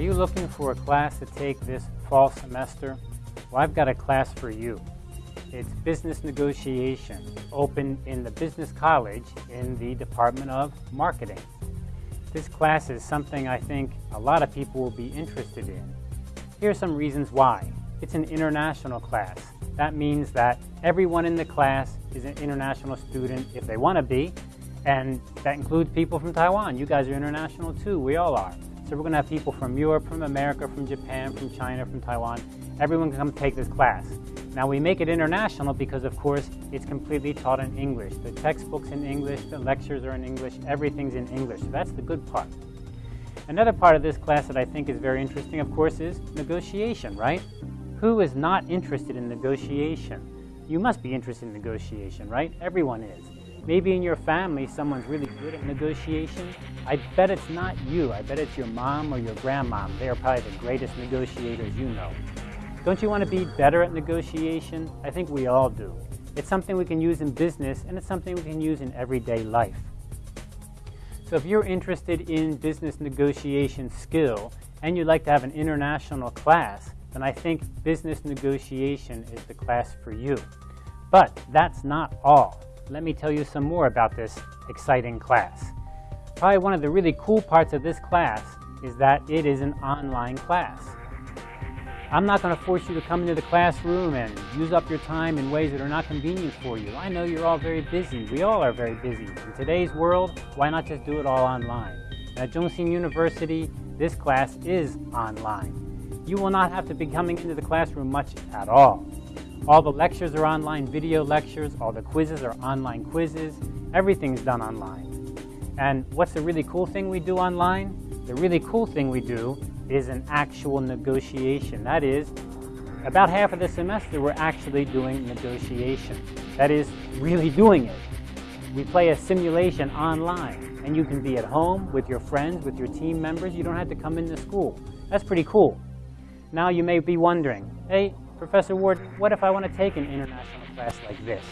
Are you looking for a class to take this fall semester? Well, I've got a class for you. It's business negotiation, open in the business college in the Department of Marketing. This class is something I think a lot of people will be interested in. Here are some reasons why. It's an international class. That means that everyone in the class is an international student if they want to be, and that includes people from Taiwan. You guys are international too, we all are. So we're going to have people from Europe, from America, from Japan, from China, from Taiwan. Everyone can come take this class. Now we make it international because of course it's completely taught in English. The textbook's in English, the lectures are in English, everything's in English. So that's the good part. Another part of this class that I think is very interesting, of course, is negotiation, right? Who is not interested in negotiation? You must be interested in negotiation, right? Everyone is. Maybe in your family, someone's really good at negotiation. I bet it's not you. I bet it's your mom or your grandmom. They are probably the greatest negotiators you know. Don't you want to be better at negotiation? I think we all do. It's something we can use in business, and it's something we can use in everyday life. So if you're interested in business negotiation skill, and you'd like to have an international class, then I think business negotiation is the class for you. But that's not all let me tell you some more about this exciting class. Probably one of the really cool parts of this class is that it is an online class. I'm not going to force you to come into the classroom and use up your time in ways that are not convenient for you. I know you're all very busy. We all are very busy. In today's world, why not just do it all online? At Chung Hsing University, this class is online. You will not have to be coming into the classroom much at all. All the lectures are online video lectures, all the quizzes are online quizzes, everything's done online. And what's the really cool thing we do online? The really cool thing we do is an actual negotiation. That is, about half of the semester we're actually doing negotiation. That is, really doing it. We play a simulation online, and you can be at home with your friends, with your team members. You don't have to come into school. That's pretty cool. Now you may be wondering, hey, Professor Ward, what if I want to take an international class like this?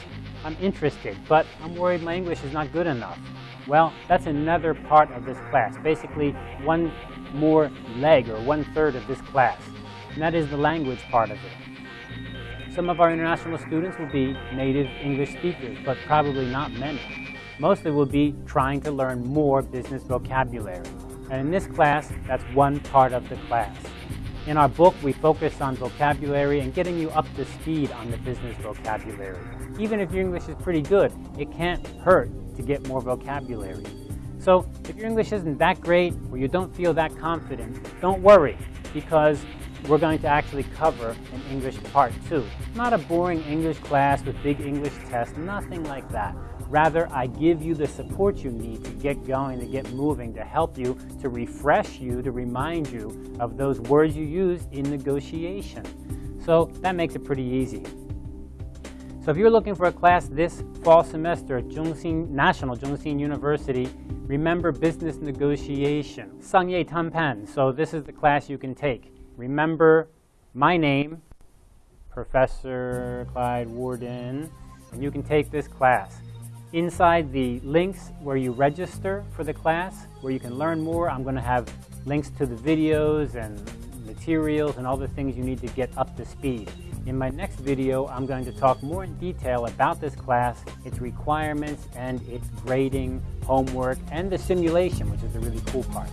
I'm interested, but I'm worried my English is not good enough. Well, that's another part of this class, basically one more leg or one third of this class, and that is the language part of it. Some of our international students will be native English speakers, but probably not many. Mostly will be trying to learn more business vocabulary. And in this class, that's one part of the class. In our book, we focus on vocabulary and getting you up to speed on the business vocabulary. Even if your English is pretty good, it can't hurt to get more vocabulary. So if your English isn't that great or you don't feel that confident, don't worry because we're going to actually cover an English part two. Not a boring English class with big English tests, nothing like that. Rather, I give you the support you need to get going, to get moving, to help you, to refresh you, to remind you of those words you used in negotiation. So that makes it pretty easy. So if you're looking for a class this fall semester at Chung Hsing, National Chung Hsing University, remember business negotiation, Shangye Tanpan. So this is the class you can take. Remember my name, Professor Clyde Warden, and you can take this class. Inside the links where you register for the class, where you can learn more, I'm going to have links to the videos and materials and all the things you need to get up to speed. In my next video, I'm going to talk more in detail about this class, its requirements, and its grading, homework, and the simulation, which is the really cool part.